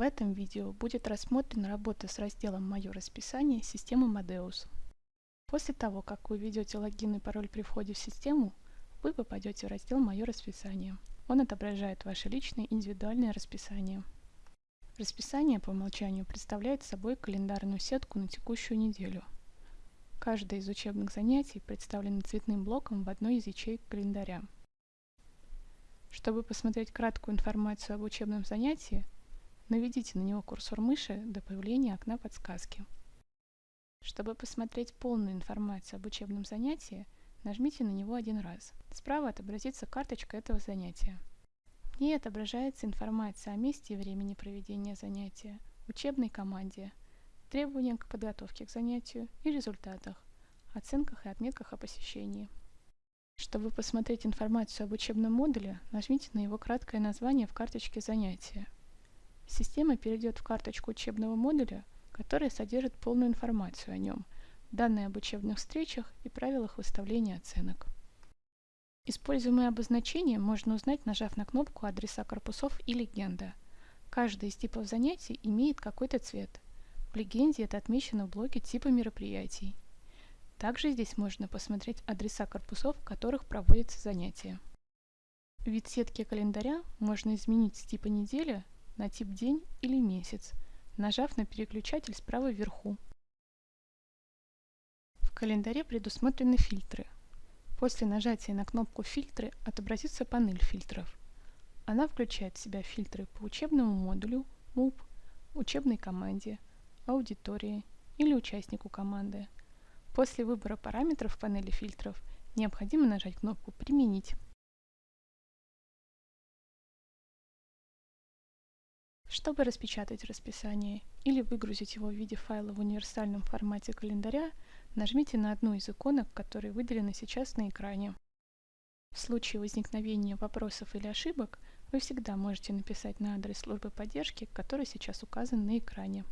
В этом видео будет рассмотрена работа с разделом «Мое расписание» системы Modeus. После того, как вы введете логин и пароль при входе в систему, вы попадете в раздел «Мое расписание». Он отображает ваше личное индивидуальное расписание. Расписание по умолчанию представляет собой календарную сетку на текущую неделю. Каждое из учебных занятий представлено цветным блоком в одной из ячеек календаря. Чтобы посмотреть краткую информацию об учебном занятии, Наведите на него курсор мыши до появления окна подсказки. Чтобы посмотреть полную информацию об учебном занятии, нажмите на него один раз. Справа отобразится карточка этого занятия. В ней отображается информация о месте и времени проведения занятия, учебной команде, требованиях к подготовке к занятию и результатах, оценках и отметках о посещении. Чтобы посмотреть информацию об учебном модуле, нажмите на его краткое название в карточке занятия. Система перейдет в карточку учебного модуля, которая содержит полную информацию о нем, данные об учебных встречах и правилах выставления оценок. Используемые обозначения можно узнать, нажав на кнопку адреса корпусов и легенда. Каждый из типов занятий имеет какой-то цвет. В легенде это отмечено в блоке типа мероприятий. Также здесь можно посмотреть адреса корпусов, в которых проводятся занятия. Вид сетки календаря можно изменить с типа неделя на тип день или месяц, нажав на переключатель справа вверху. В календаре предусмотрены фильтры. После нажатия на кнопку «Фильтры» отобразится панель фильтров. Она включает в себя фильтры по учебному модулю, МУП, учебной команде, аудитории или участнику команды. После выбора параметров в панели фильтров необходимо нажать кнопку «Применить». Чтобы распечатать расписание или выгрузить его в виде файла в универсальном формате календаря, нажмите на одну из иконок, которые выделены сейчас на экране. В случае возникновения вопросов или ошибок вы всегда можете написать на адрес службы поддержки, который сейчас указан на экране.